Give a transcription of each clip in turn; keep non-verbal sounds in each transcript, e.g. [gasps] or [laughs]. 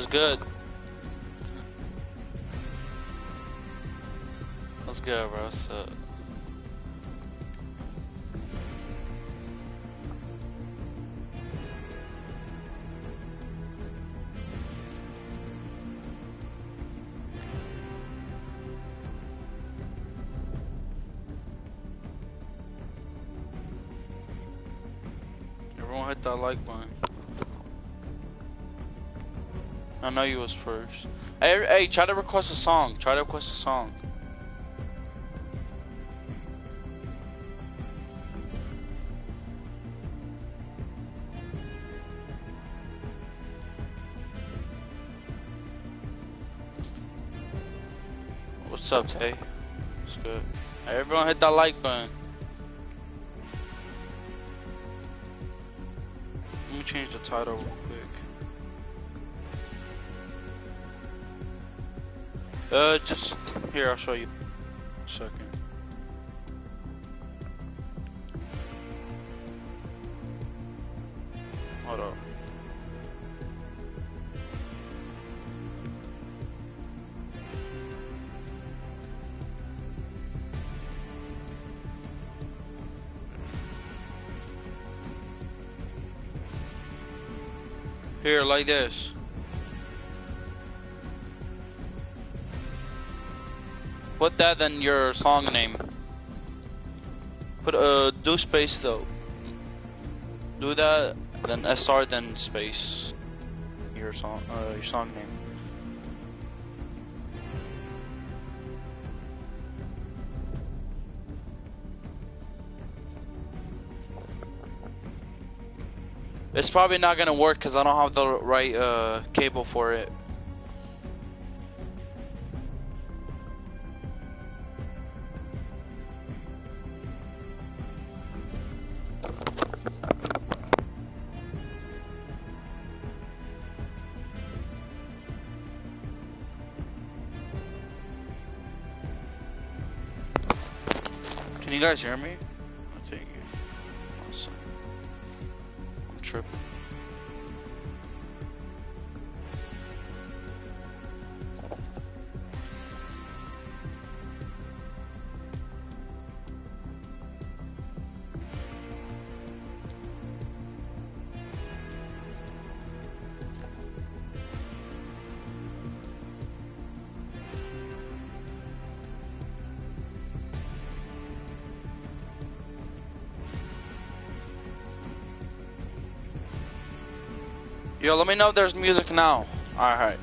was good. What's good, bro? What's up? Everyone hit that like I know you was first. Hey, hey, try to request a song. Try to request a song. What's up, Tay? It's good. Hey, everyone hit that like button. Let me change the title real quick. Uh, just here. I'll show you. A second. Hold up. Here, like this. Put that in your song name. Put uh do space though. Do that, then SR, then space. Your song, uh, your song name. It's probably not gonna work because I don't have the right uh, cable for it. You guys hear me? Let me know if there's music now. Alright.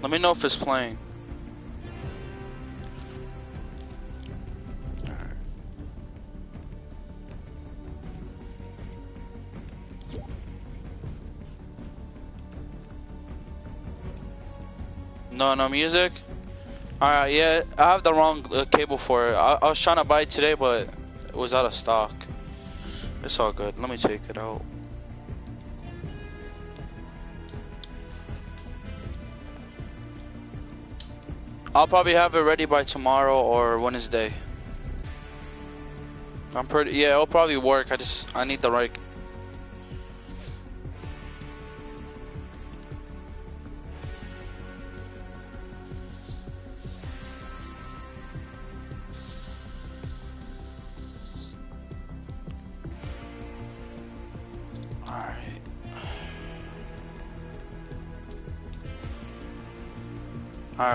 Let me know if it's playing. No, music. All right, yeah, I have the wrong uh, cable for it. I, I was trying to buy it today, but it was out of stock. It's all good. Let me take it out. I'll probably have it ready by tomorrow or Wednesday. I'm pretty. Yeah, it'll probably work. I just I need the right.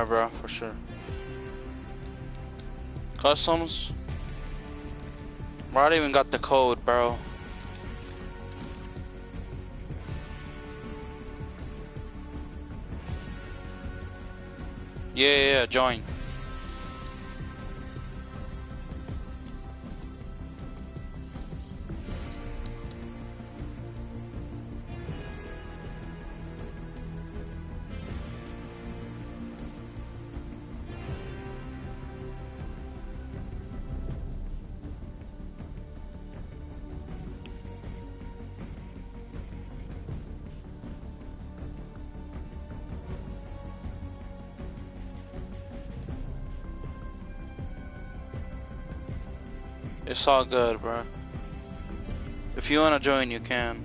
Bro, for sure. Customs? Bro, I even got the code, bro. Yeah, yeah, yeah, join. All good, bro. If you wanna join, you can.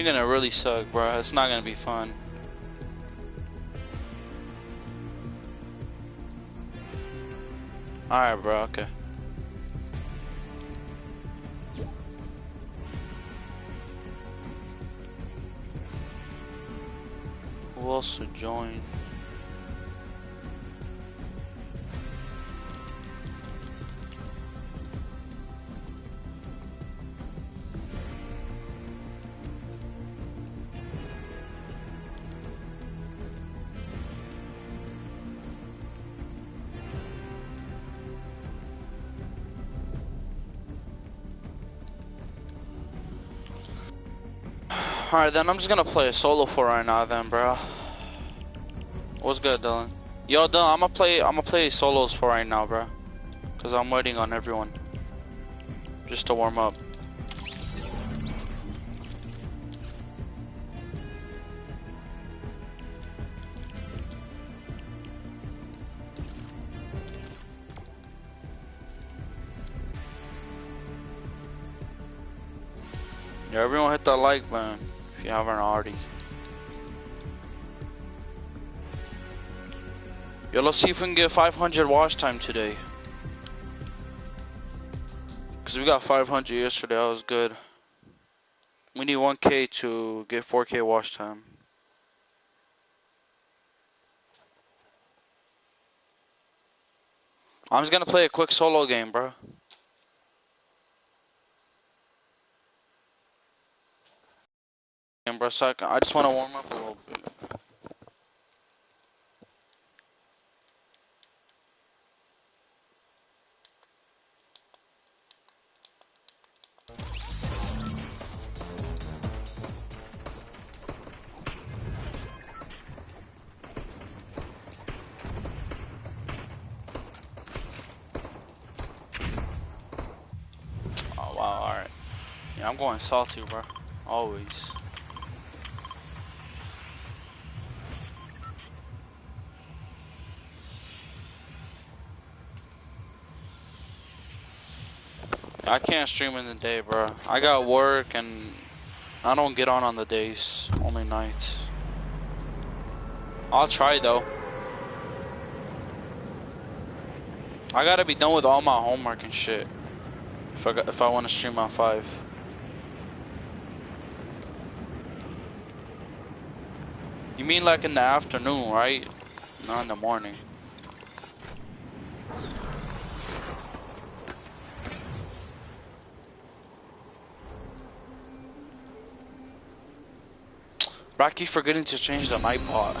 You're gonna really suck, bro. It's not gonna be fun. Alright, bro, okay. Who else to join? Alright, then I'm just gonna play a solo for right now then, bro. What's good, Dylan? Yo, Dylan, I'm gonna play, I'm gonna play solos for right now, bro. Cause I'm waiting on everyone. Just to warm up. Yeah, everyone hit that like button you haven't already. Yo, let's see if we can get 500 watch time today. Because we got 500 yesterday, that was good. We need 1k to get 4k watch time. I'm just gonna play a quick solo game, bro. Bro, so I, I just want to warm up a little bit. Oh wow, alright. Yeah, I'm going salty, bro. Always. I can't stream in the day, bro. I got work and I don't get on on the days, only nights. I'll try though. I gotta be done with all my homework and shit. If I if I want to stream on five. You mean like in the afternoon, right? Not in the morning. Rocky forgetting to change the night pot.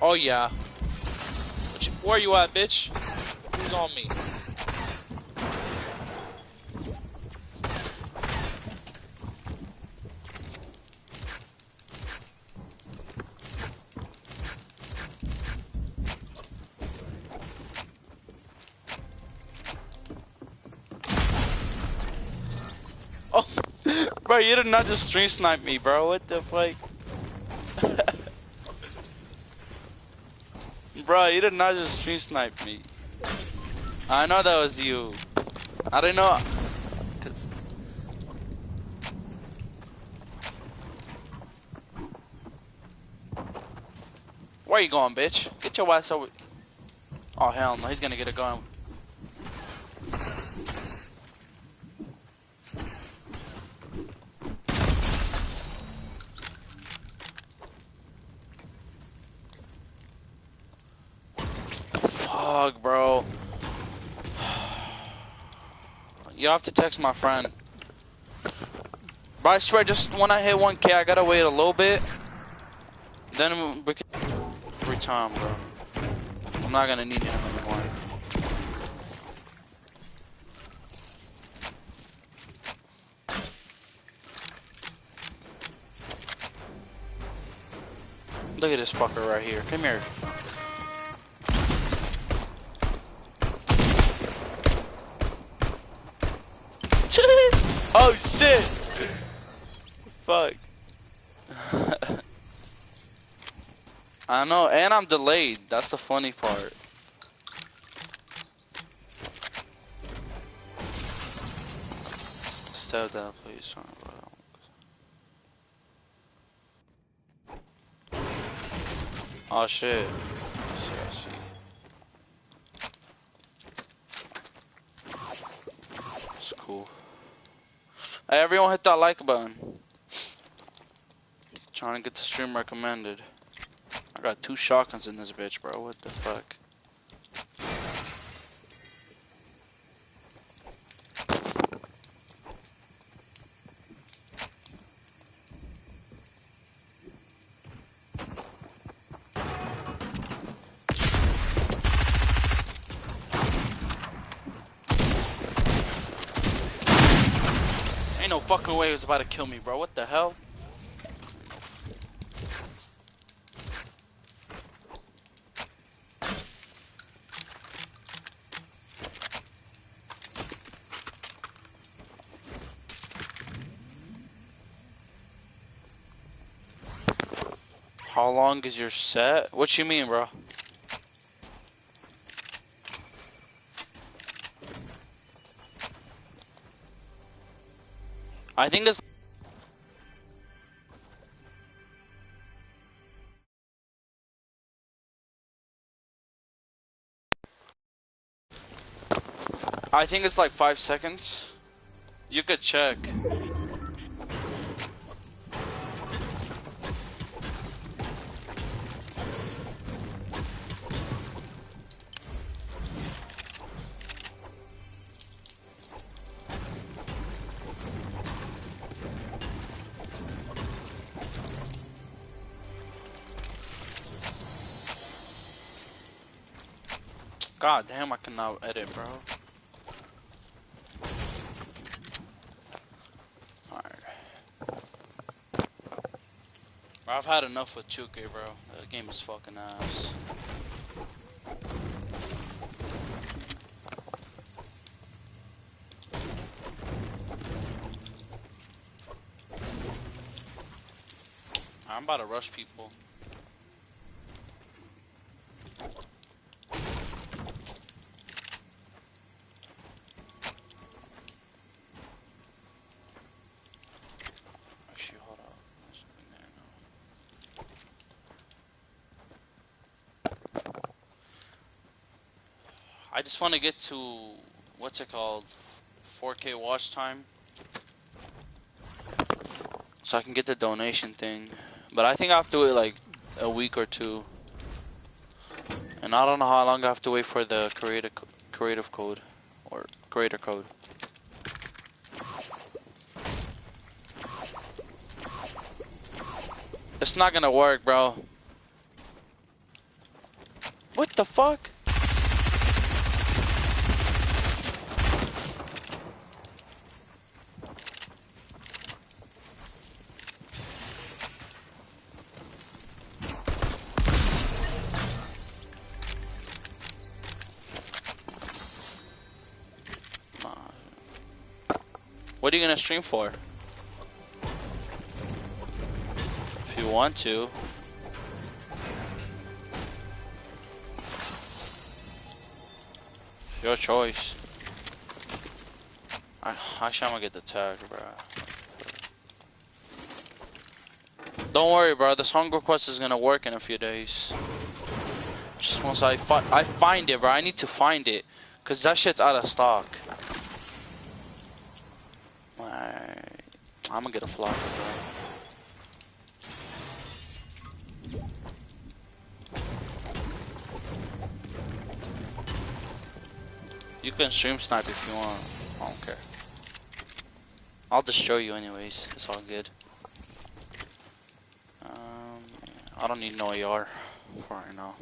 oh yeah. Where you at, bitch? Who's on me? You did not just stream snipe me, bro. What the fuck? [laughs] bro, you did not just stream snipe me. I know that was you. I didn't know. Where you going, bitch? Get your ass over. Oh hell no, he's gonna get a gun. You have to text my friend. But I swear, just when I hit 1k, I gotta wait a little bit. Then we can every time, bro. I'm not gonna need him anymore. Look at this fucker right here. Come here. Oh shit! Fuck. [laughs] I know, and I'm delayed. That's the funny part. Step that, please. Oh shit. I see, I see. It's cool. Hey, everyone hit that like button. Trying to get the stream recommended. I got two shotguns in this bitch, bro. What the fuck? Ain't no fucking way he was about to kill me, bro. What the hell? How long is your set? What you mean, bro? I think it's I think it's like five seconds. You could check. Cannot edit, bro. I've had enough with 2K, bro. The game is fucking ass. I'm about to rush people. Actually, hold up. There's something there now. I just want to get to what's it called, 4K watch time, so I can get the donation thing. But I think I have to wait like a week or two, and I don't know how long I have to wait for the creative creative code or creator code. It's not gonna work, bro. What the fuck? Gonna stream for? If you want to. Your choice. I, actually, I'm gonna get the tag, bro. Don't worry, bro. This hunger quest is gonna work in a few days. Just once I fi I find it, bro. I need to find it, cause that shit's out of stock. Alright. I'm gonna get a flock. You can stream snipe if you want. I don't care. I'll destroy you anyways. It's all good. Um, I don't need no AR for right now.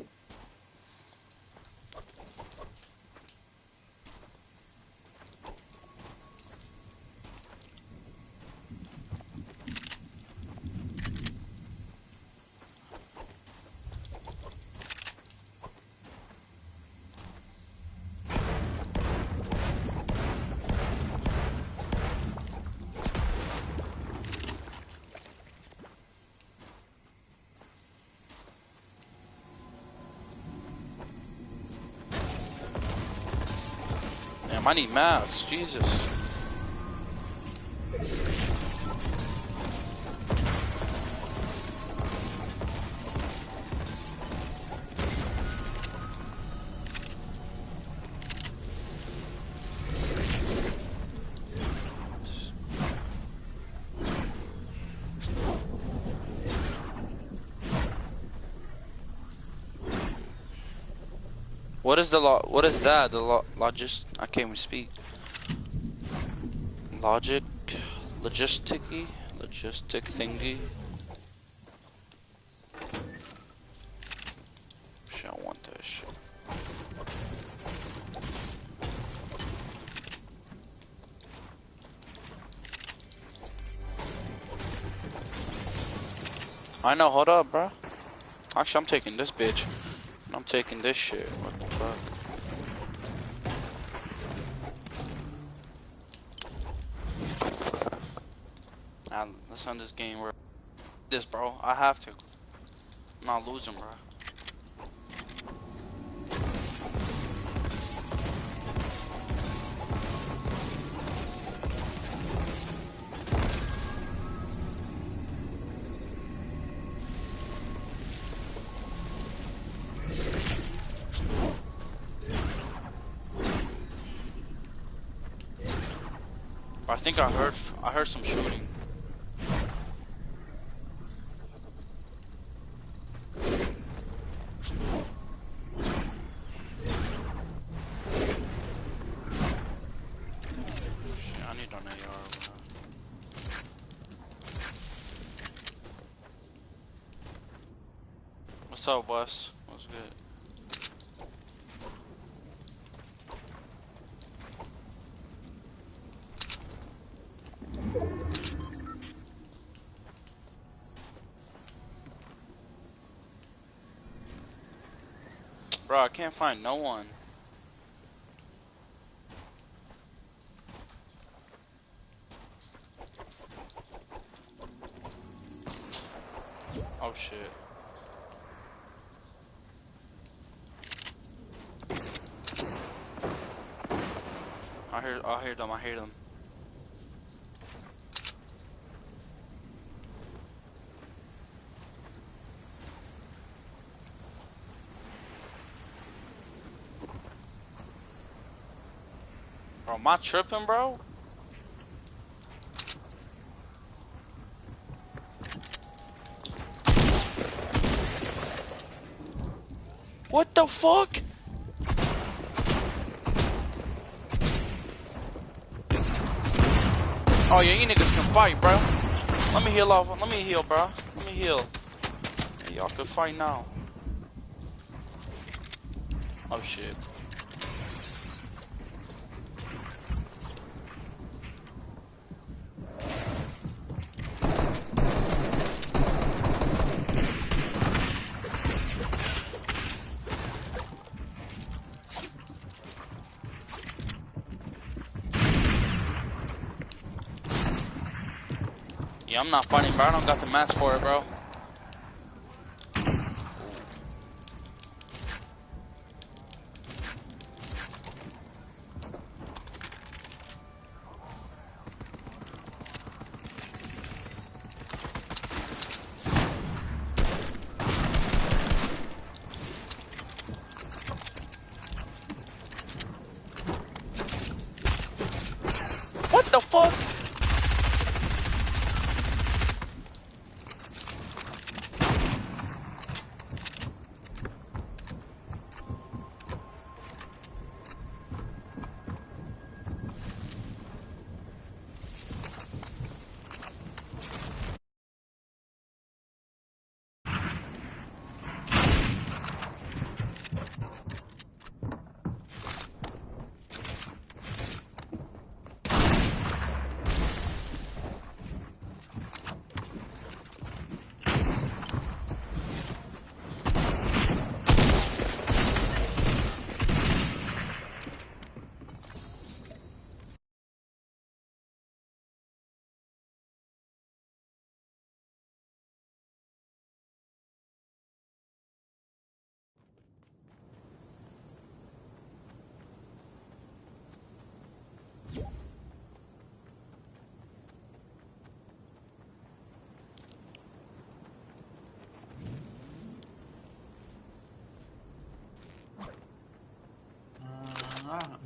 Need mats. Jesus. Is the lo what is that? The lo logist I can't even speak. Logic logisticy logistic thingy. Shit, I want that shit. I know, hold up, bro. Actually, I'm taking this bitch. I'm taking this shit. What the fuck? Let's end this game, bro. This, bro. I have to. I'm not losing, bro. I heard I heard some shooting. What's up, boss? What's good? Bro, I can't find no one. Oh shit. I hear I hear them, I hear them. Am I tripping, bro? What the fuck? Oh yeah, you niggas can fight, bro. Let me heal off. Let me heal, bro. Let me heal. Y'all can fight now. Oh shit. I'm not funny, bro. I don't got the match for it, bro. What the fuck?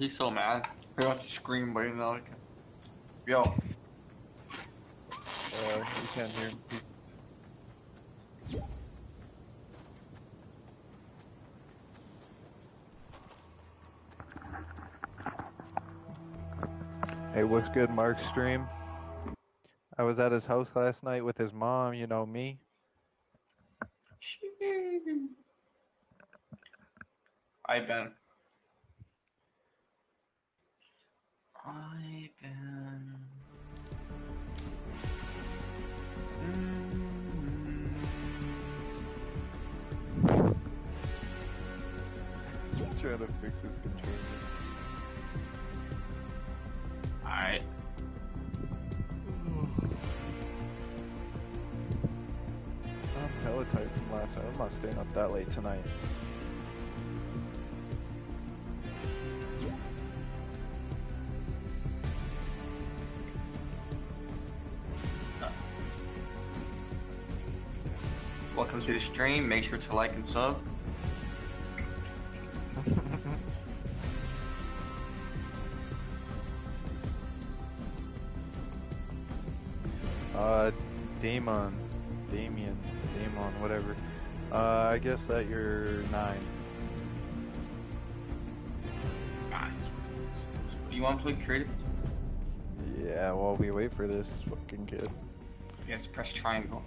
He's so mad. He wants to scream, but you know, like, yo. Uh, you can't hear him. Hey, what's good, Mark stream? I was at his house last night with his mom, you know me. I been. I been. Trying to fix his controller. Alright. I'm hella tired from last night. I'm not staying up that late tonight. To the stream. Make sure to like and sub. [laughs] Uh, Damon, Damien, Damon, whatever. Uh, I guess that you're nine. Guys, you want to play creative? Yeah, while we wait for this fucking kid. Yes, press triangle.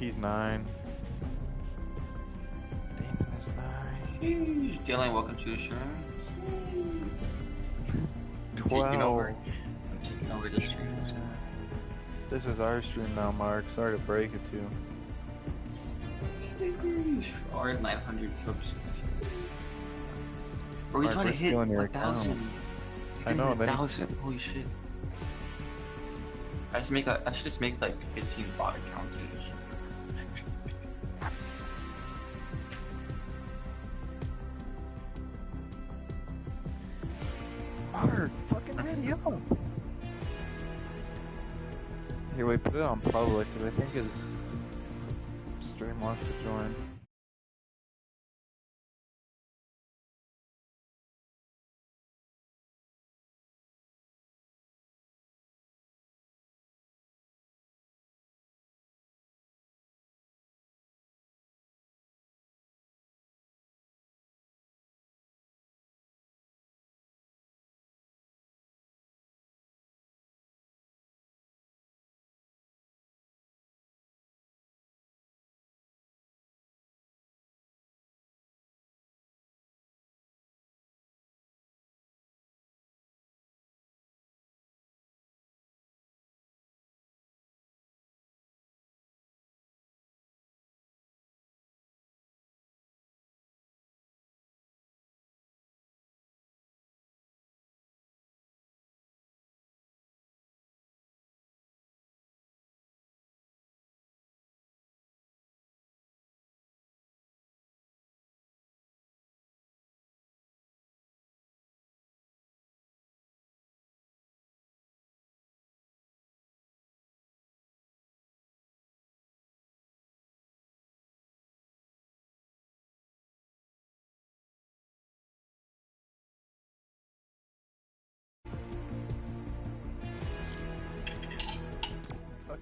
He's nine. Damon is nine. Sheesh. Dylan, welcome to the stream. I'm taking over. I'm taking over the stream. So. This is our stream now, Mark. Sorry to break it to you. Sheesh. Or 900 subs. Bro, he's Mark, trying to hit stealing your account. 1,000. He's I gonna know, hit 1,000. Holy shit. I just make a, I should just make like 15 bot accounts up. Here, we put it on public, because I think his stream wants to join.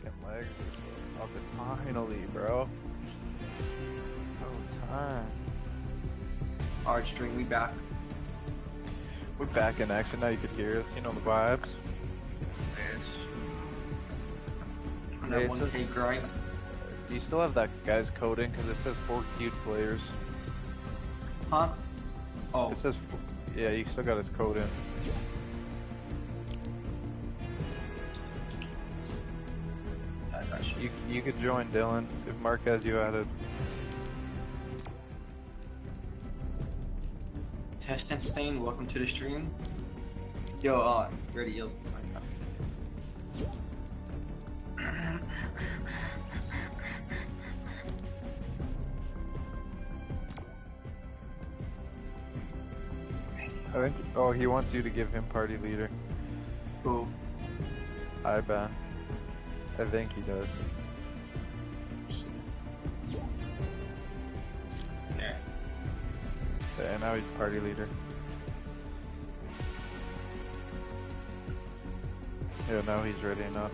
Fucking legs are so up finally, bro. Oh, time. Alright, stream, we back. We're back in action now. You could hear us. You know the vibes. Yes. On that so- 1k grind. Do you still have that guy's code in? Because it says four queued players. Huh? Oh, It says, yeah, you still got his code in. I you. You you could join Dylan if Mark has you added. Test and Stain, welcome to the stream. Yo, uh, ready, yo. I think. Oh, he wants you to give him party leader. Who? Iban. I think he does. Yeah, And now he's party leader. Yeah, now he's ready enough.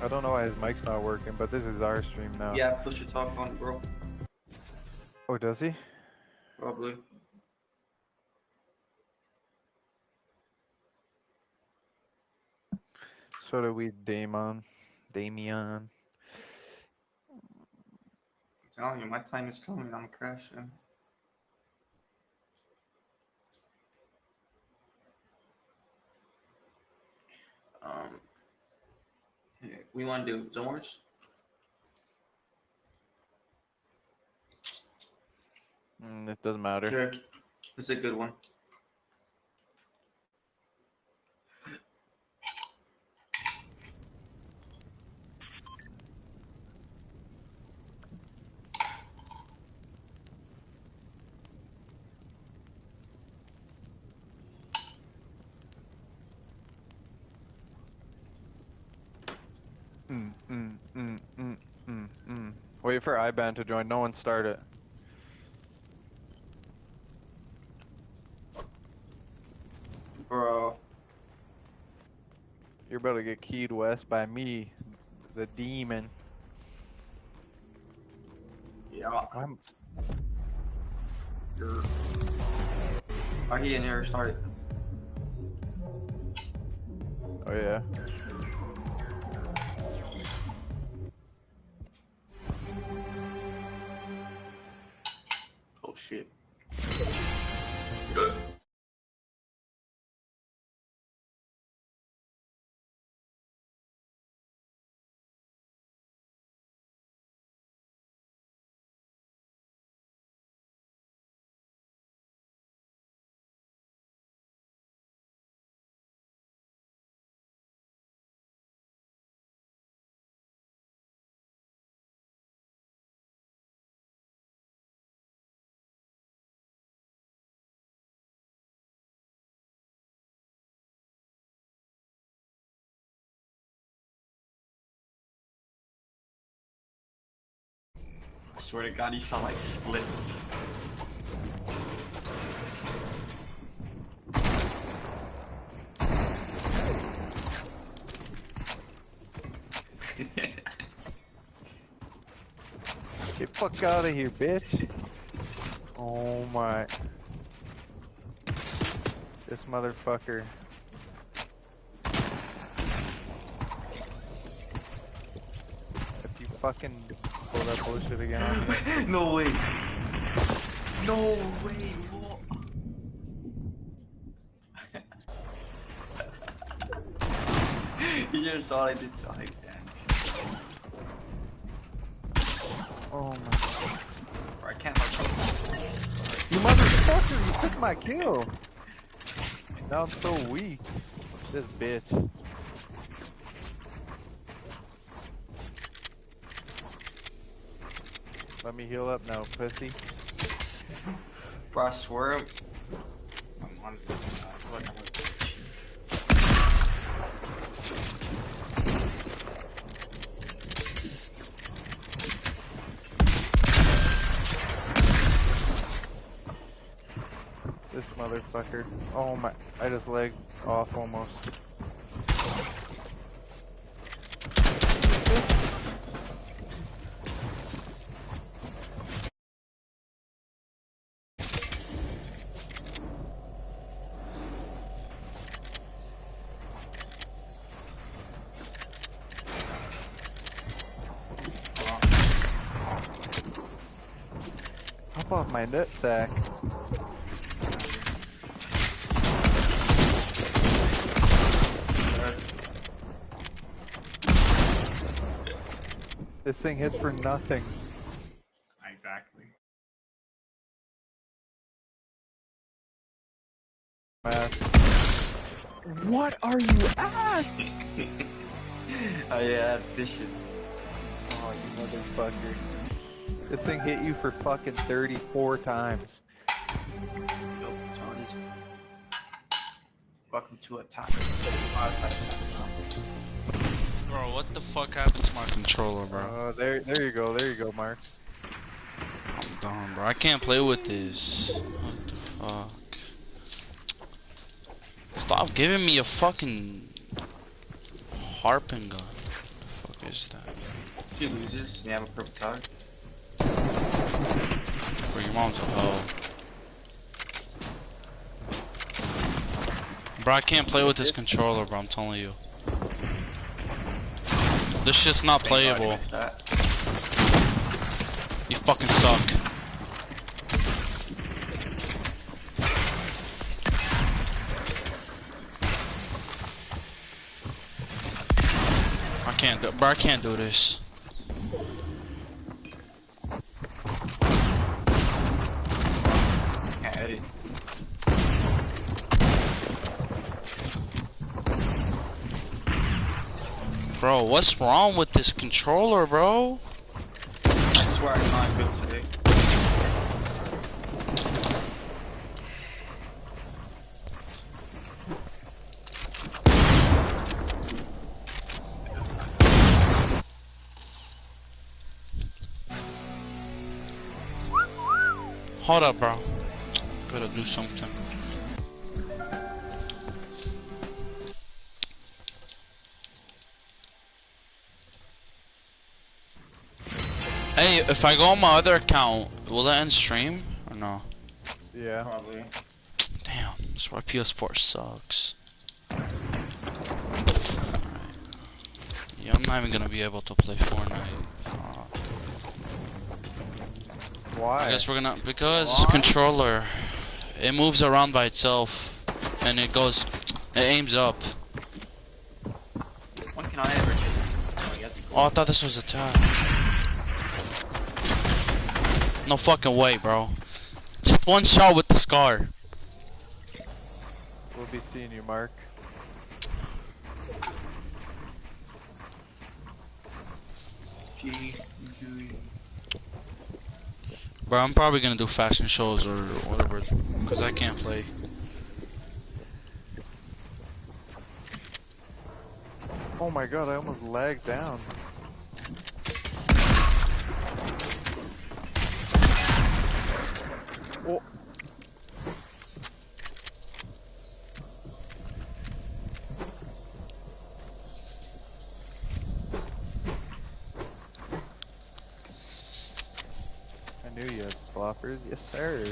I don't know why his mic's not working, but this is our stream now. Yeah, push your talk on, bro. Oh, does he? Probably. So do we, Damon. Damien. I'm telling you, my time is coming. I'm crashing. Um, here, we want to do Wars? Mm, it doesn't matter. Sure. Is a good one. Mm, mm, mm, mm, mm, mm. Wait for IBAN to join. No one start it. Bro. You're about to get keyed west by me, the demon. Yeah. I'm. You're. Are he in here? Start. Oh yeah. Shit. Swear to God, he sound like splits. [laughs] Get fuck out of here, bitch. Oh my. This motherfucker. If you fucking pull that bullshit again on me. [laughs] no way. No way. What? you just saw I did so I damn. Oh my. Bro, I can't help You motherfucker, you took my kill. Now I'm so weak. This bitch. Let me heal up now, pussy. Bro, I swear. I'm on. Look, I'm This motherfucker. Oh my, I just legged off almost. Hop off my. This thing hits for nothing. Fucking 34 times. Yo, Tony's. Welcome to a top. Bro, what the fuck happened to my controller, bro? Uh, there, there you go, there you go, Mark. I'm done, bro. I can't play with this. What the fuck? Stop giving me a fucking harping gun. What the fuck is that? If she loses, you have a purple tac. Bro, your mom's a hoe. Bro, I can't play with this controller, bro. I'm telling you. This shit's not Thank God you playable. You fucking suck. I can't do, bro. I can't do this. Can't. Bro, what's wrong with this controller, bro? I swear I'm not good today. Hold up, bro. Gotta do something. Hey, if I go on my other account, will that end stream or no? Yeah. Probably. Damn, that's why PS4 sucks. Alright. Yeah, I'm not even gonna be able to play Fortnite. Why? I guess we're gonna because Why? controller, it moves around by itself, and it goes, it aims up. When can I ever get Oh, yes. Oh, I thought this was a tap. No fucking way, bro. Just one shot with the scar. We'll be seeing you, Mark. G- Bro, I'm probably gonna do fashion shows or whatever, because I can't play. Oh my god, I almost lagged down. Oh. I floppers. Yes, sir.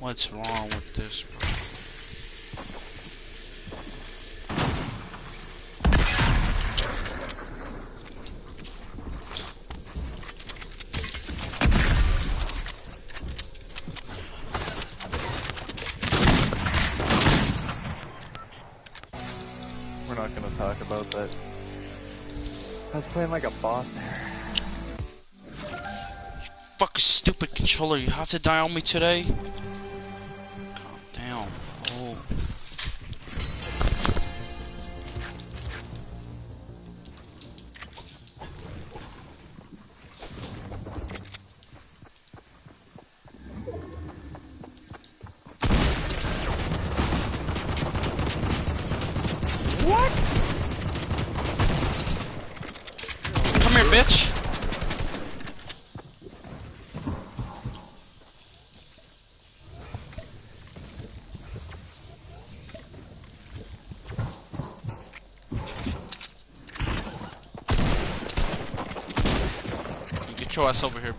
What's wrong with this, bro? You have to die on me today?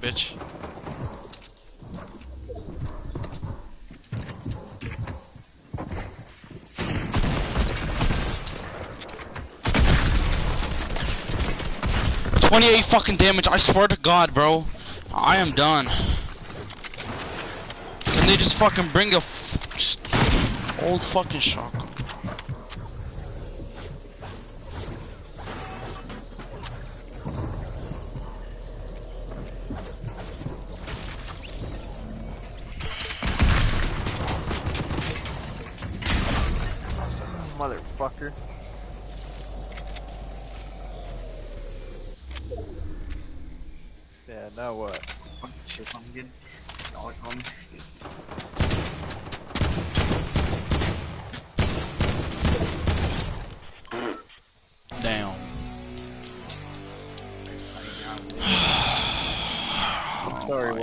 Bitch. Twenty-eight fucking damage. I swear to God, bro. I am done. Can they just fucking bring a old fucking shotgun?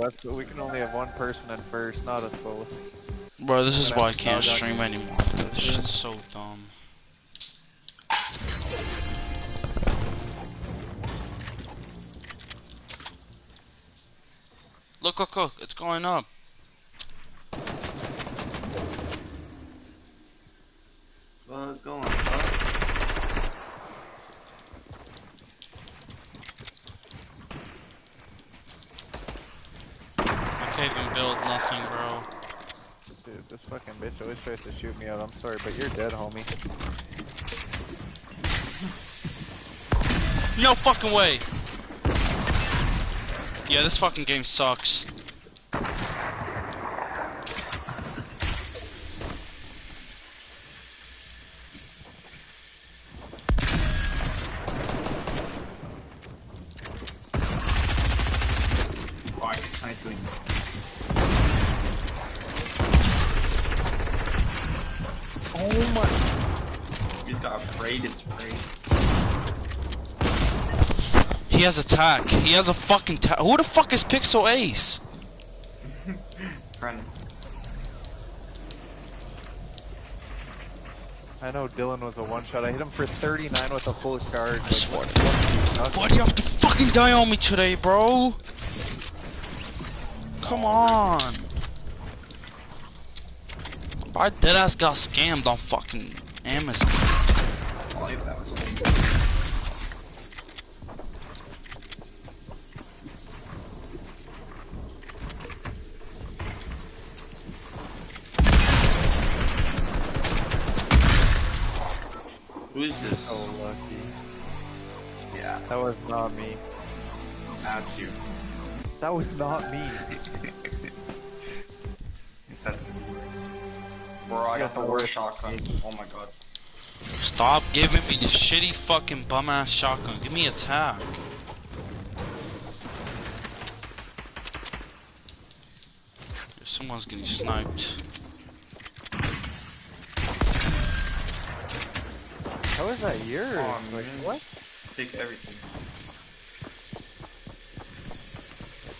Sorry, but we can only have one person in first, not us both. Bro, this is why I can't stream anymore. This shit's so dumb. Look, look, look, it's going up. Well, go on. Fuck. I build nothing, bro. Dude, this fucking bitch always tries to shoot me out. I'm sorry, but you're dead, homie. No fucking way! Yeah, this fucking game sucks. Fuck, it's nice doing. Oh my. You just got afraid and sprayed. He has attack. He has a fucking ta- Who the fuck is Pixel Ace? [laughs] Friend. I know Dylan was a one shot. I hit him for 39 with a full charge. Like, swear what? to Nothing. Why do you have to fucking die on me today, bro? Come on. I dead ass got scammed on fucking Amazon. That was not me. that's you. That was not me. [laughs] Yes, that's Bro, I got the worst shotgun. Oh my god. Stop giving me this shitty fucking bum ass shotgun. Give me attack. Someone's getting sniped. How is that yours? Oh, like, what? Fix everything.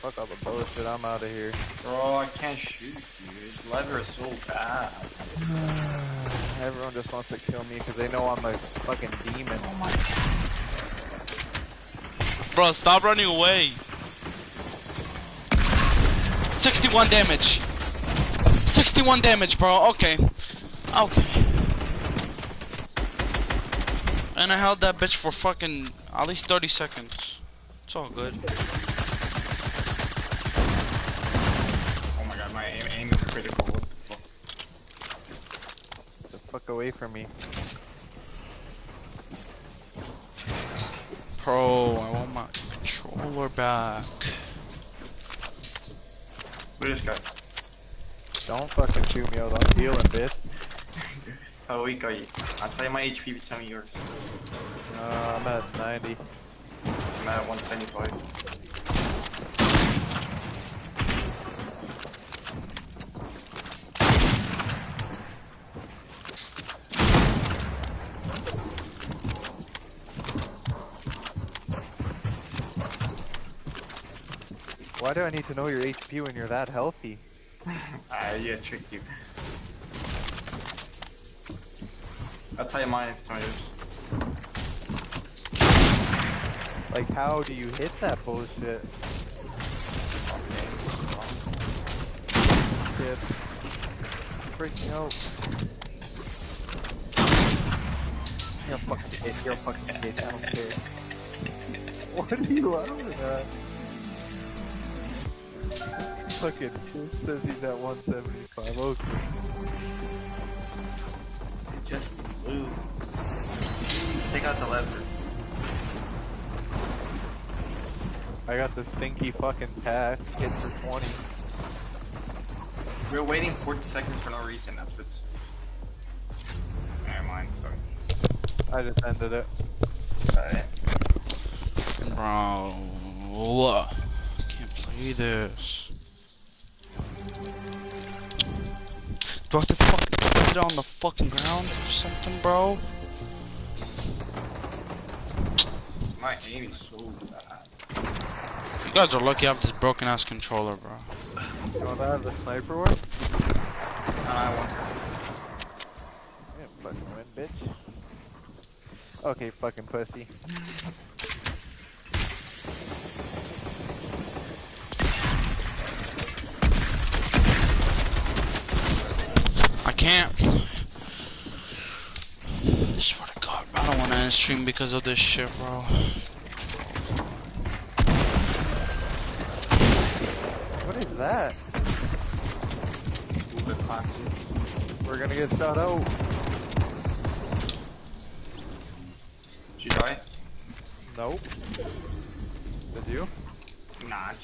Fuck all the bullshit. I'm out of here. Bro, I can't shoot you. This lever is so bad. [sighs] Everyone just wants to kill me because they know I'm a fucking demon. Oh my Bro, stop running away. 61 damage. 61 damage, bro. Okay. Okay. And I held that bitch for fucking at least 30 seconds. It's all good. Oh my god, my aim, aim is critical. What the fuck? The fuck away from me. Bro, I want my controller back. Who this guy? Don't fucking shoot me out. I'm healing, bitch. How weak are you? I'll tell you my HP, you tell me yours. Uh, I'm at 90. I'm at 175. Why do I need to know your HP when you're that healthy? Ah, yeah, tricked you. I'll tell you mine if it's on yours. Like, how do you hit that bullshit? Shit. Freaking out. You're a fucking bitch. You're a fucking bitch. I don't care. [laughs] What are you laughing at? Fucking says he's at 175. Okay. Justin Blue. Take out the lever. I got the stinky fucking pack. Hit for 20. We're waiting 40 seconds for no reason, that's what's... Never mind, sorry. I just ended it. Alright. Bro. Can't play this. Do I have to fucking put it on the fucking ground or something, bro? My aim is so bad. You guys are lucky I have this broken ass controller, bro. You want to have the sniper one? I want. Yeah, fucking win, bitch. Okay, fucking pussy. I can't. I swear to God, bro, I don't want to end stream because of this shit, bro. What is that? We're gonna get shot out. Did you die? Nope. Did you? Not.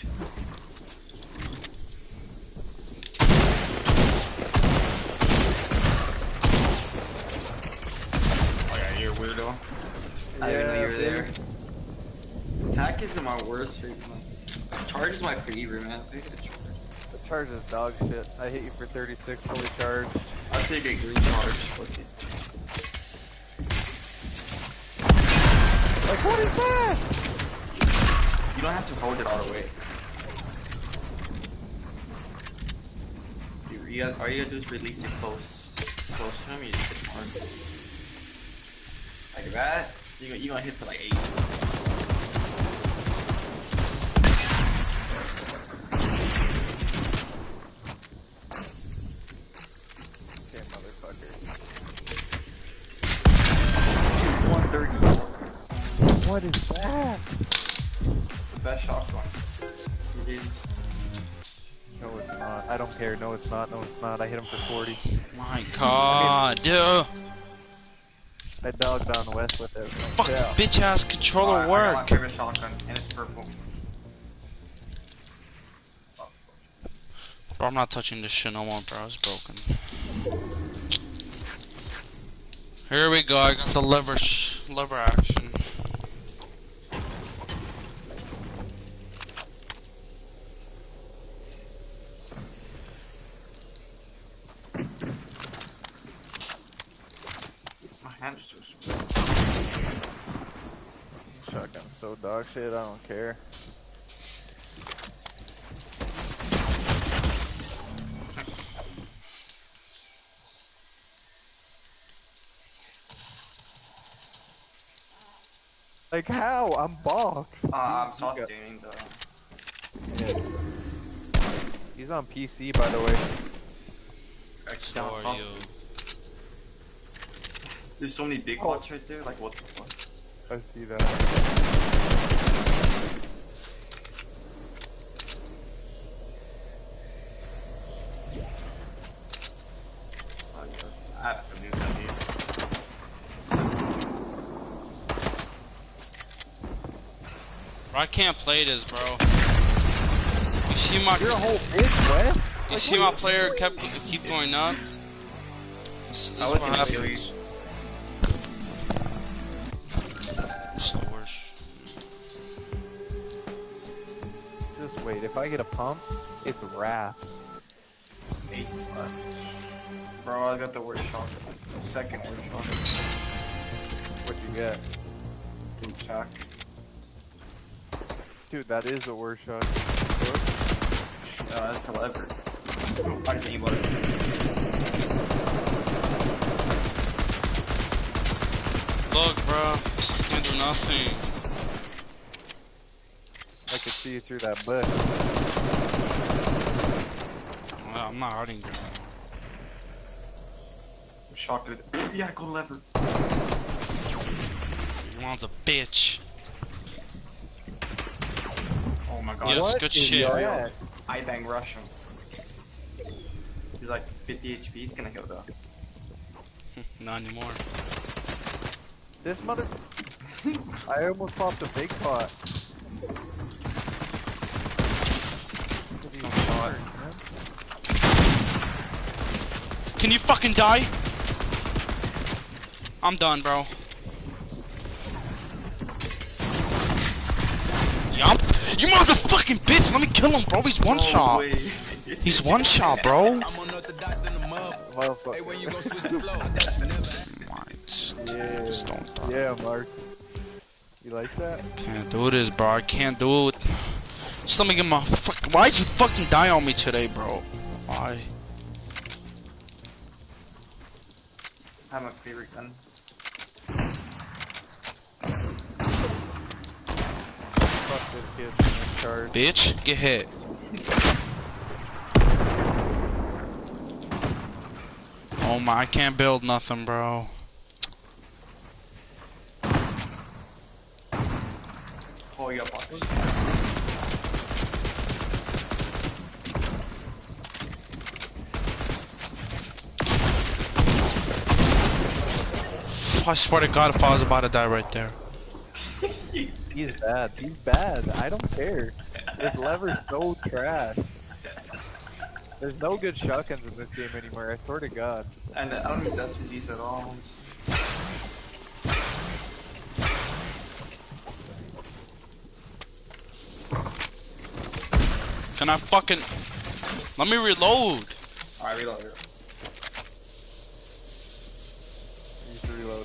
Oh yeah, you're a weirdo. I didn't know you were there. Attack isn't my worst. Like, charge is my favorite, man charge is dog shit. I hit you for 36 fully charged. I take a green charge. Like, what is that? You don't have to hold it all the way. Dude, you got, all you gotta do is release it close, close to him, you just hit him hard. Like that, you, you gonna hit for like 8. What is that? The best shotgun. It is. No, it's not. I don't care. No, it's not. No, it's not. I hit him for 40. My God, dude. I dogged on West with it. Fucking Yeah. bitch ass controller Alright, I got my work. favorite shotgun, and it's purple. Bro, I'm not touching this shit no more, bro. It's broken. Here we go. I got the lever, sh lever action. My so. Shotgun so dog shit. I don't care. Like how? I'm boxed. Uh, I'm soft got- tuning the. Yeah. He's on PC, by the way. X So are you. There's so many big Oh. bots right there. Like what the fuck? I see that. Oh, yeah. I have to do that. Dude. Bro, I can't play this, bro. You see my You're whole bitch, Wes. you Like, see what my player kept keep going up. This, this I wasn't what I get a pump, it's wraps. Ace left. Bro, I got the worst shot. The second worst shot. What you get? Boot sack. Dude, that is the worst shot. Uh, that's a lever. I just aimed it. Look, bro. Can't do nothing. I could see you through that bush. Well, I'm not hurting, bro. Shot it. [clears throat] Yeah, go lever. Your mom's a bitch. Oh my god. Yes, What good shit. that? I bang rush him. He's like 50 HP. He's gonna kill though. [laughs] Not anymore. This mother. [laughs] I almost popped a big pot. Look at these shot. birds, man. Can you fucking die? I'm done, bro. Yup. You motherfucking bitch! Let me kill him, bro. He's one No shot. way. He's one shot, bro. [laughs] [laughs] Yeah. Just don't die. Yeah, Mark. You like that? Can't do this, bro. I can't do it. Just let me get my fuck. Why'd you fucking die on me today, bro? Why? Have my favorite gun. Fuck this kid charge. Bitch, get hit. Oh my, I can't build nothing, bro. Oh, you got boxes. I swear to God, if I was about to die right there. [laughs] He's bad. He's bad. I don't care. This lever's so trash. There's no good shotguns in this game anymore. I swear to God. And I don't use SMGs at all. Can I fucking... Let me reload. Alright, reload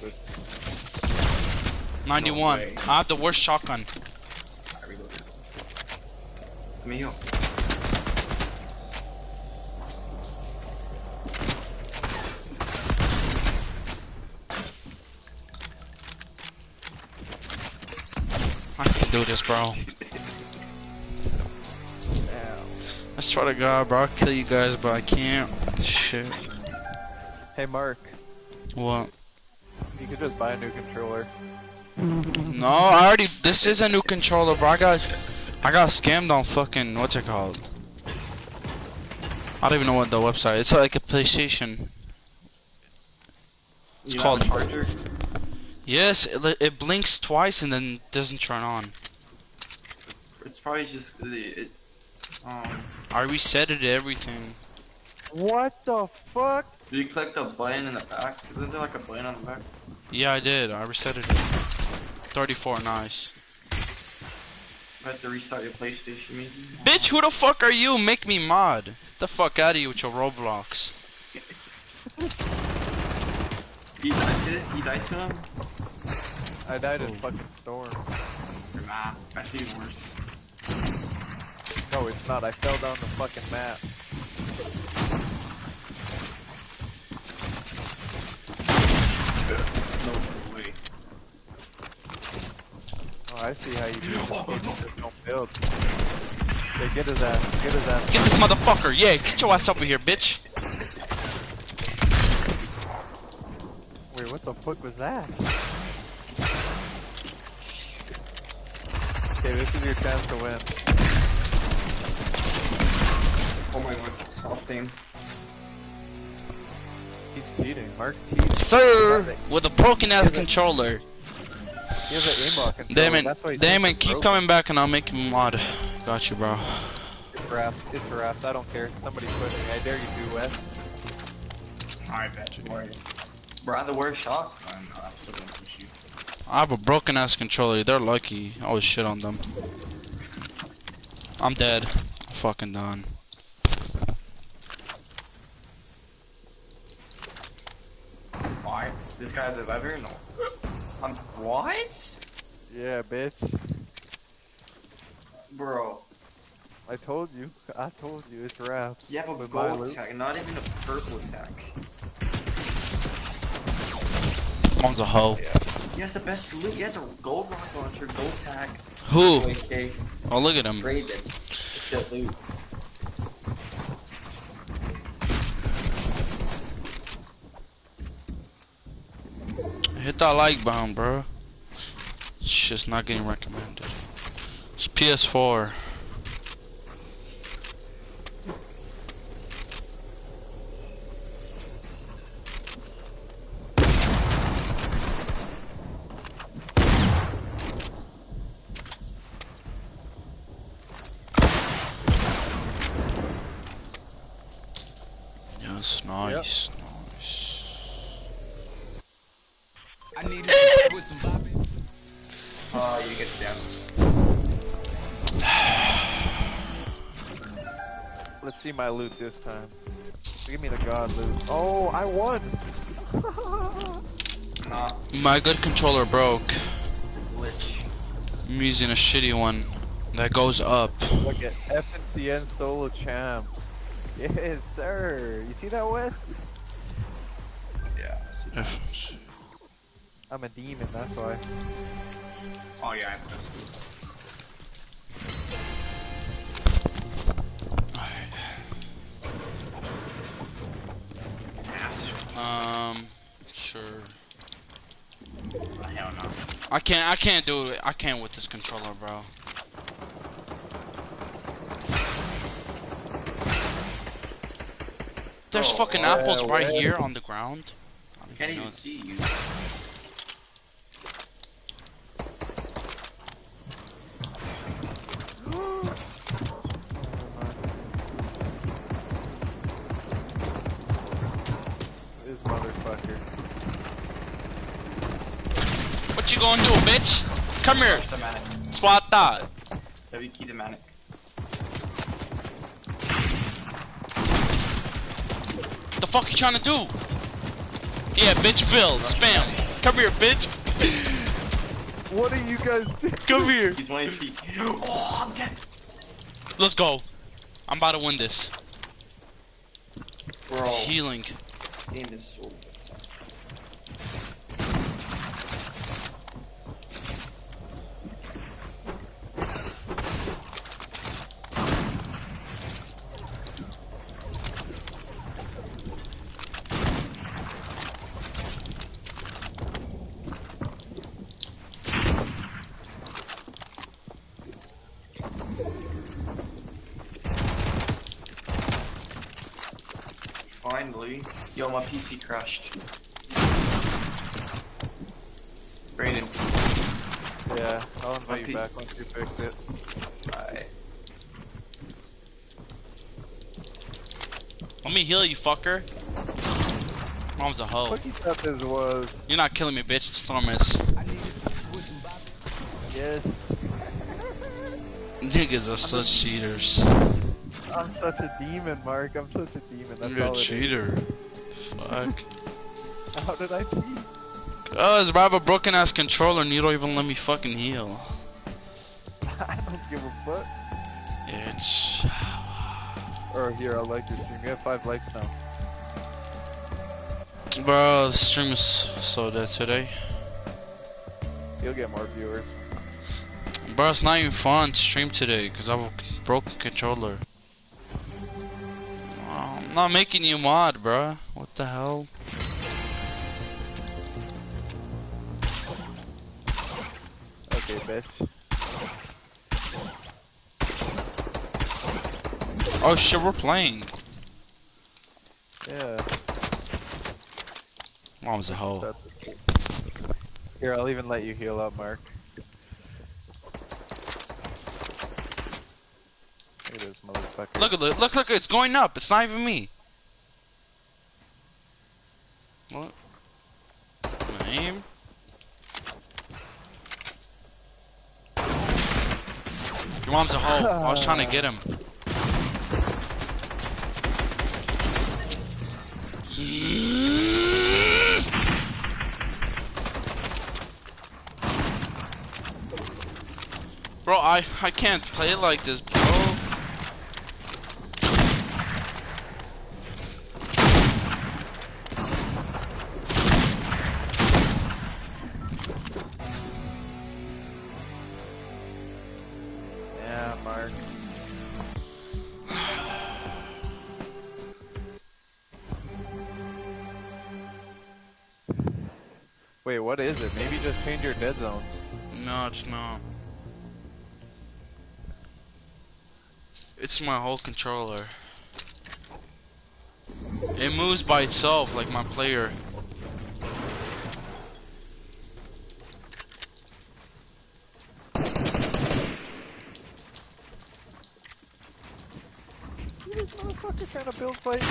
it. Reloaded. 91. way. I have the worst shotgun. Alright, reload it. Let me heal. I can do this, bro. Damn. I swear to God, bro. I'll kill you guys, but I can't. Shit. Hey, Mark. What? You could just buy a new controller. No, I already. This is a new controller, bro. I got, I got scammed on fucking what's it called? I don't even know what the website. It's like a PlayStation. It's You called. have a charger. Yes, it, it blinks twice and then doesn't turn on. It's probably just the it. Um, I reset it everything. What the fuck? Do you click the button in the back? Isn't there like a button on the back? Yeah, I did. I reset it. 34, nice. You have to restart your PlayStation, maybe. Bitch, who the fuck are you? Make me mod. the fuck out of you with your Roblox. [laughs] You died to it? You died to him? I died in oh. fucking storm. Nah, that's even worse. No, it's not. I fell down the fucking map. No way. Oh, I see how you do this game. You don't build. Okay, get his ass. Get his ass. Get this motherfucker. Yeah, get your ass over here, bitch. Wait, what the fuck was that? Okay, this is your chance to win. Oh my god, soft aim. He's cheating. Mark's cheating. Sir, with a broken ass controller. He has an aimbot controller. Damon, That's why Damon, keep broken. coming back and I'll make you mod. Got you, bro. It's wrapped. It's wrapped. I don't care. Somebody push me. I dare you to, Wes. I bet you. Bro, I'm the worst shot. I'm not still gonna push you. I have a broken ass controller. They're lucky. I always shit on them. I'm dead. I'm fucking done. What? This guy's a lever? No. I'm what? Yeah, bitch. Bro, I told you. [laughs] I told you. It's wrapped. you have a With gold attack, not even a purple tac. One's a hoe. He has the best loot. He has a gold rock launcher, gold tac. Who? Oh, look at him. Raven. It's that loot. Hit that like button, bro. It's just not getting recommended. It's PS4. Let's my loot this time. Give me the god loot. Oh, I won! Nah, [laughs] uh, My good controller broke. glitch. I'm using a shitty one that goes up. Look at FNCS solo champs. Yes, sir. You see that, Wes? Yeah. I see. If- I'm a demon, that's why. Oh yeah, I Um, sure. Oh, hell no. I can't. I can't do it. I can't with this controller, bro. There's Oh, fucking yeah, apples right where? here on the ground. I Can't even see you. Come here. Push the manic. Spot that. W key the manic. The fuck you trying to do? Yeah, bitch, Bill, spam. Come here, bitch. [laughs] What are you guys doing? Come here. He's one HP. [gasps] Oh, I'm dead. Let's go. I'm about to win this. Bro, Healing. game is so. Finally. Yo, my PC crashed. Brandon. Yeah, I'll invite Okay. you back once you fix it. Bye. Let me heal you, fucker. Mom's a hoe. What you thought this was? You're not killing me, bitch. Storm is. Yes. Niggas are such cheaters. I'm such a demon, Mark. I'm such a demon. That's You're a cheater. Fuck. [laughs] How did I cheat? Cause I have a broken ass controller and you don't even let me fucking heal. [laughs] I don't give a fuck. It's. [sighs] Or here, I'll like your stream. You have five likes now. Bro, the stream is so dead today. You'll get more viewers. Bro, it's not even fun to stream today because I have a broken controller. I'm not making you mod, bro. What the hell? Okay, bitch. Oh shit, we're playing. Yeah. Mom's a hoe. Here, I'll even let you heal up, Mark. Look at this motherfucker. Look at it. Look, look, it's going up. It's not even me. What? Name? Your mom's a hoe. I was trying to get him. Bro, I I can't play like this, Wait, what is it? Maybe just change your dead zones. No, it's not. It's my whole controller. It moves by itself like my player. See this motherfucker trying to build fight?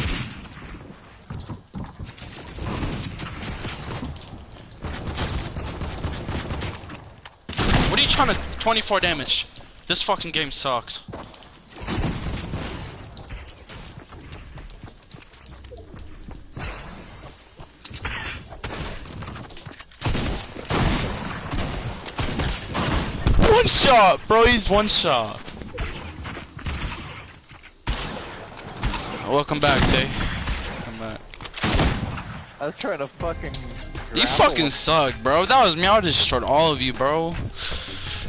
624 damage. This fucking game sucks. One shot! Bro, he's one shot. Welcome back, Tay. Come back. I was trying to fucking... You fucking suck, bro. That was me. I destroyed all of you, bro.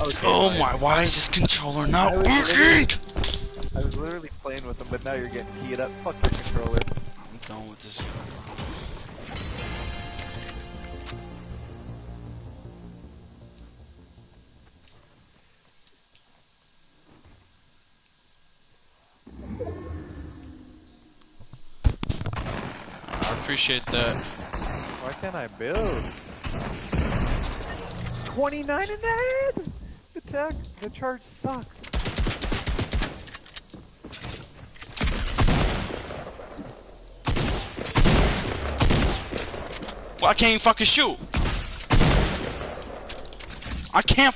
Okay, Oh my, why is this controller not working? I was literally playing with them, but now you're getting keyed up. Fuck your controller. I'm done with this. I appreciate that. Why can't I build? 29 in the head! The the charge sucks. Well, I can't even fucking shoot. I can't.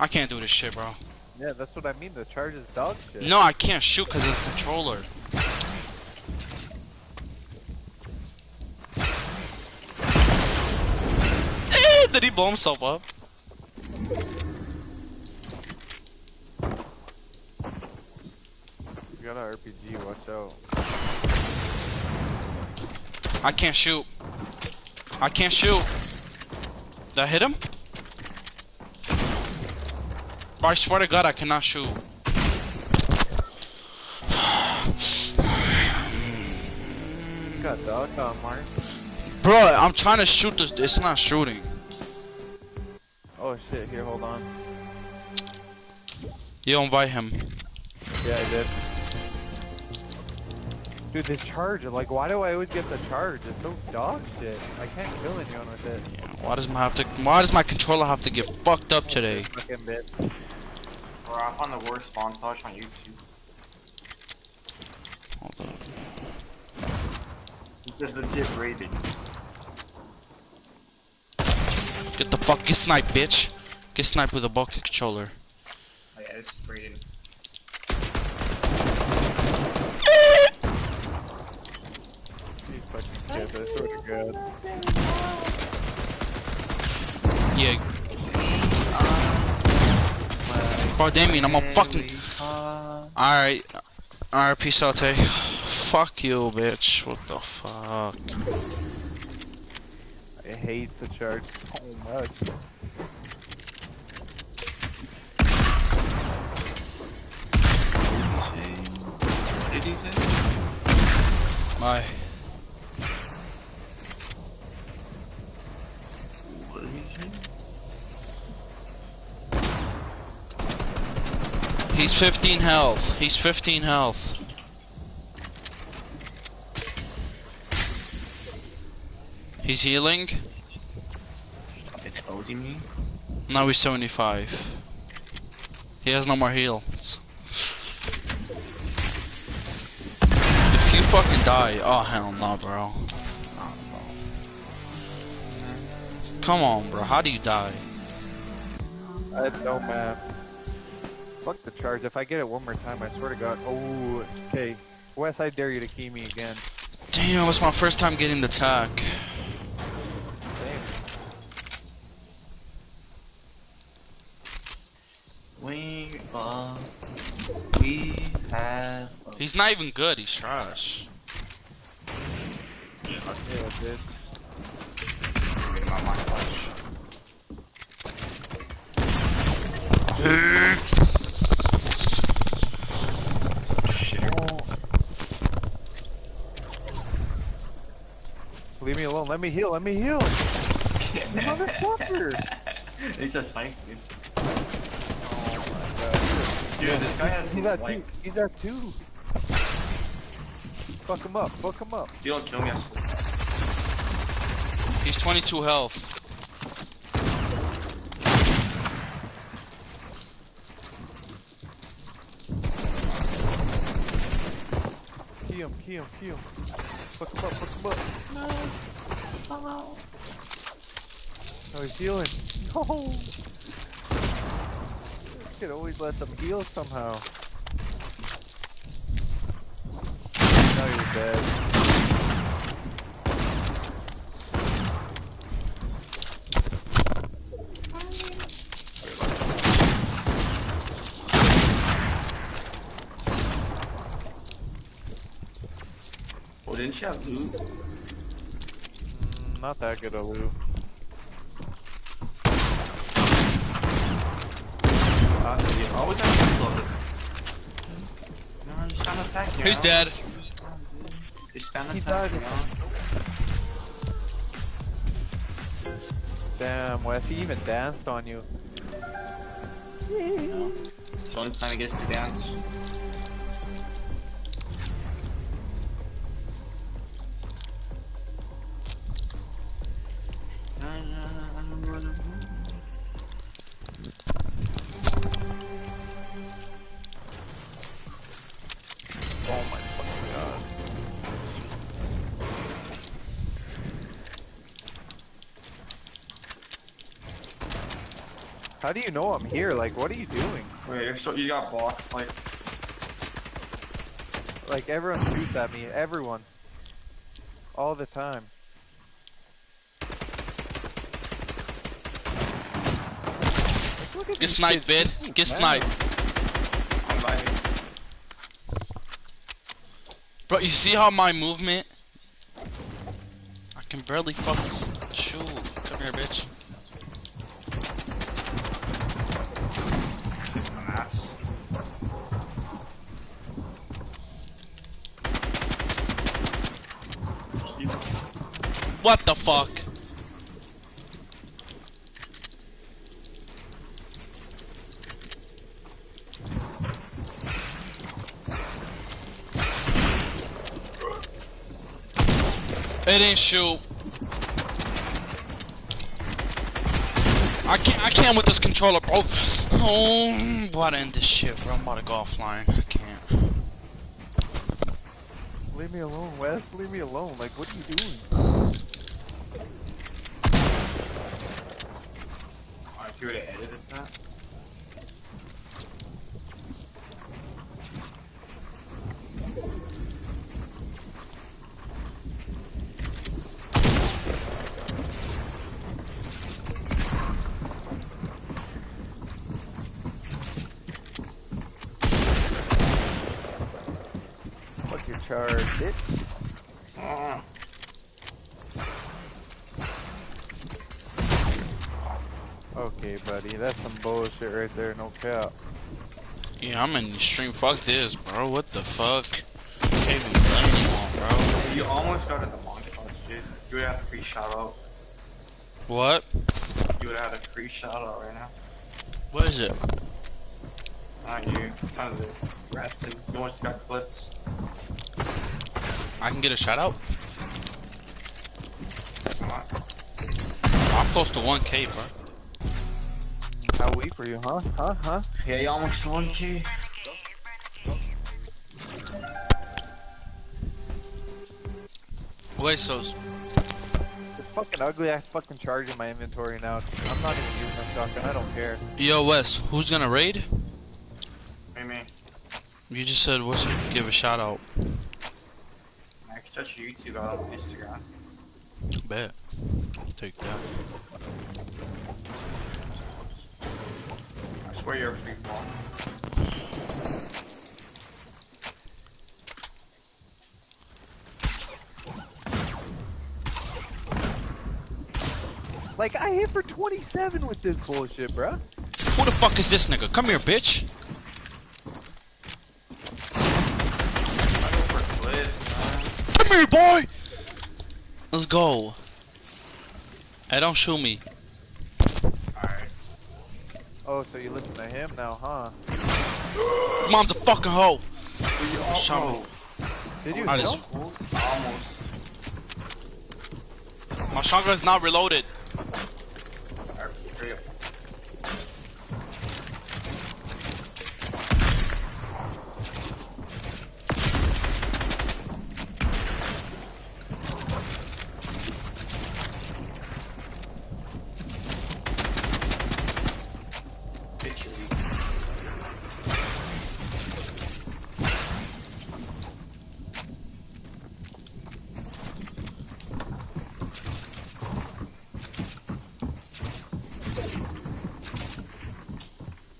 I can't do this shit, bro. Yeah, that's what I mean. The charge is dog shit. No, I can't shoot because of the controller. Eh, Did he blow himself up? Got an RPG, watch out. I can't shoot. I can't shoot. Did I hit him? Bro, I swear to God, I cannot shoot. You [sighs] got dog on, Mark. Bro, I'm trying to shoot this. It's not shooting. Oh shit, here, hold on. You invite him. Yeah, I did. Dude, this charge, like, why do I always get the charge? It's so dog shit. I can't kill anyone with it. Yeah, why does my have to? Why does my controller have to get fucked up today? Fucking bit. Bro, I found the worst spawn montage on YouTube. Hold on. It's just legit rated. Get the fuck, get sniped, bitch. Get sniped with a bucket controller. Oh, yeah, this is rated. These fucking kids, I swear to God. Yeah. Bro, Damien, I'm a fucking. Alright. Alright, peace out, Tay. Fuck you, bitch. What the fuck? I hate the charge so much. What did he say? Bye. What did he say? He's 15 health. He's 15 health. He's healing. Stop exposing me. Now he's 75. He has no more heals. If you fucking die, oh hell no, bro. Come on, bro. How do you die? I had no map. Fuck the charge. If I get it one more time, I swear to God. Oh, okay. Wes, I dare you to key me again. Damn, it's my first time getting the tac. Same. We are. We have. He's not even good. He's trash. Yeah, dude. Get my mind flash. Leave me alone. Let me heal. Let me heal. Motherfucker. [laughs] He's just fine, dude. Oh. Dude, this guy has He's at two. He's at two. Fuck him up. Fuck him up. You don't kill me, I swear. He's 22 health. Key him. Key him. Key him. Fuck him up. Fuck him up. No. Wow. How you feeling? No! you could always let them heal somehow. Now you're dead. Oh, didn't you have loot? Not that good a loot. Uh, you always have to look. No, just spam attack. you He's know? dead. Just spam He died. you know? Damn, Wes, he even danced on you. It's the only time he gets to dance. How do you know I'm here? Like, what are you doing? Wait, you're so you got boxed like Like, everyone shoots at me. Everyone. All the time. Like, look at Get these sniped, kids vid. shoot, Get sniped. I'm vibing. Bro, you see how my movement? I can barely fucking s- shoot. Come here, bitch. What the fuck? It didn't shoot. I can't. I can't with this controller, bro. Oh, I'm about to end this shit, bro. I'm about to go offline. I can't. Leave me alone, Wes. Leave me alone. Like, what are you doing? Oh, if you would have edited that. Fuck your charge, bitch. Oh. Okay, buddy. That's some bullshit right there. No cap. Yeah, I'm in the stream. Fuck this, bro. What the fuck? Can't even play anymore, bro. You almost got in the montage, dude. You would have a free shout out. What? You would have had a free shout out right now. What is it? Not you. Kind of the rats and you just got clips. I can get a shout out. Come on. I'm close to 1k, bro. How weak were you, huh? Huh? Huh? Yeah, you almost won, G. Wait, so This fucking ugly ass fucking charge in my inventory now. I'm not even using my shotgun. I don't care. yo, Wes, who's gonna raid? Hey, me. You just said what's give a shout out. I can touch your YouTube out on Instagram. Bet. Take that. I swear you're a free ball. Like, I hit for 27 with this bullshit, bruh. Who the fuck is this nigga? Come here, bitch. I go for clips, Come here, boy. Let's go. Hey, don't shoot me. Man. Alright. Oh, so you listen to him now, huh? Mom's a fucking hoe. Oh, Shot me. Did you I just- Almost. My shotgun's not reloaded. Alright, hurry up. Bitch, you're weak.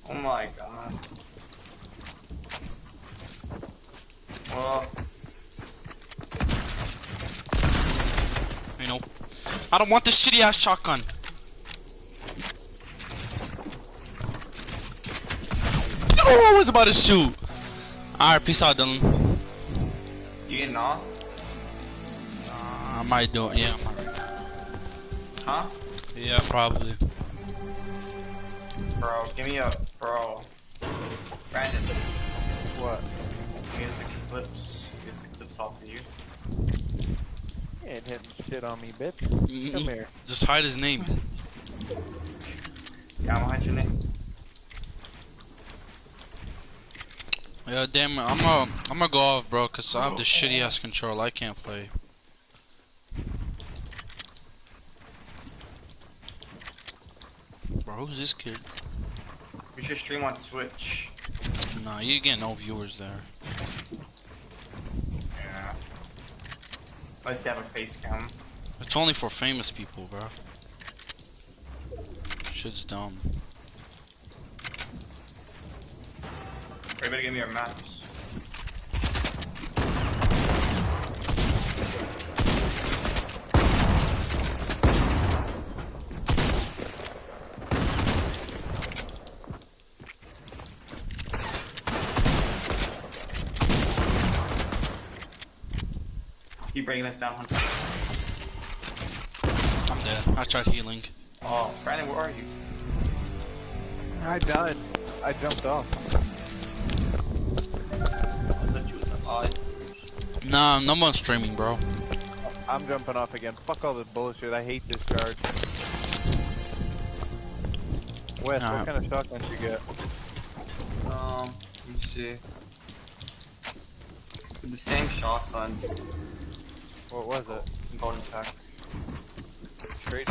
Oh my god. Well, I don't want this shitty ass shotgun. Oh, I was about to shoot. Alright, peace out, Dylan. You getting off? Uh, I might do it, yeah. I might. Huh? Yeah, probably. Bro, give me a bro. Brandon, What? give the clips. Get the clips off of you. You ain't hitting shit on me, bitch. Mm-mm. Come here. [laughs] Just hide his name. Yeah, I'm behind your name. Yeah, damn it. I'm gonna, I'm gonna go off, bro, cause I have the shitty ass control. I can't play. Bro, who's this kid? We should stream on Twitch. Nah, you get no viewers there. Yeah. Unless you have a face cam. It's only for famous people, bro. Shit's dumb. Everybody give me your maps. Keep bringing us down, Hunter. I'm dead. I tried healing. Oh, Brandon, where are you? I died. I jumped off. I thought you was alive. Nah, no more streaming, bro. I'm jumping off again. Fuck all this bullshit. I hate this charge. Wes, Nah. what kind of shotguns you get? Um, let me see. With the same shotgun, What was it? golden pack. Straight.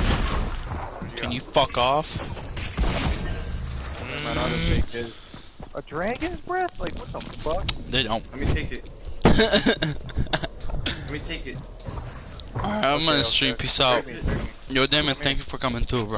Can you fuck off? My auto take his. A dragon's breath? Like what the fuck? They don't. Let me take it. Let me take it. Alright, I'm gonna Okay, stream. okay. Peace out. Trade me, trade me. Yo, damn it, thank you for coming too, bro.